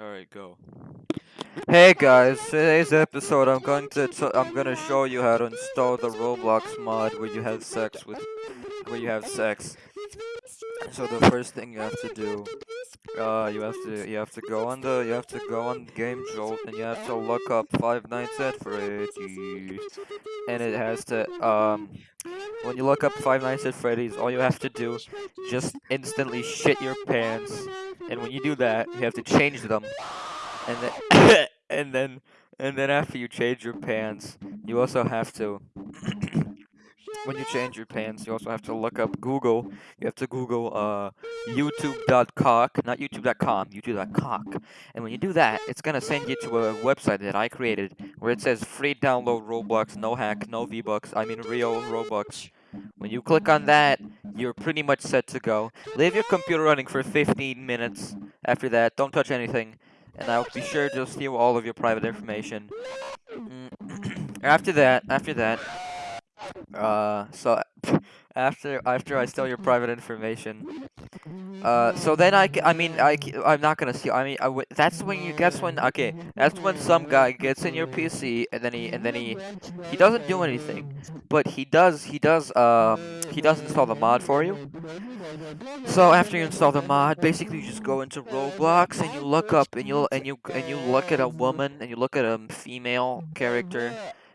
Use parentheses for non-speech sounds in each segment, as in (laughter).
Alright, go. Hey guys, today's episode I'm going to I'm gonna show you how to install the Roblox mod where you have sex with where you have sex. So the first thing you have to do, uh, you have to you have to go on the you have to go on Game Jolt and you have to look up Five Nights at Freddy's, and it has to um when you look up Five Nights at Freddy's, all you have to do just instantly shit your pants, and when you do that, you have to change them, and then (coughs) and then and then after you change your pants, you also have to (coughs) when you change your pants, you also have to look up Google. You have to Google uh, YouTube.cock, not YouTube.com, YouTube.cock. And when you do that, it's gonna send you to a website that I created where it says free download Roblox, no hack, no V-Bucks, I mean real Robux. When you click on that, you're pretty much set to go. Leave your computer running for 15 minutes. After that, don't touch anything. And I'll be sure to steal all of your private information. Mm, (clears throat) after that, after that, uh, so after after I steal your private information, uh, so then I, I mean I I'm not gonna steal. I mean I w that's when you that's when okay that's when some guy gets in your PC and then he and then he he doesn't do anything, but he does he does um he does install the mod for you. So after you install the mod, basically you just go into Roblox and you look up and you and you and you look at a woman and you look at a female character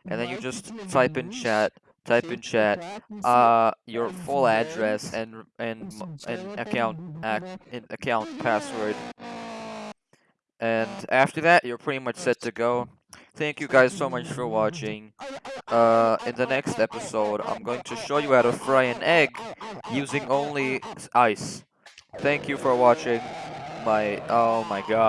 and then you just type in chat type in chat uh your full address and and and account ac account password. And after that you're pretty much set to go. Thank you guys so much for watching. Uh in the next episode i'm going to show you how to fry an egg using only ice. Thank you for watching. My oh my god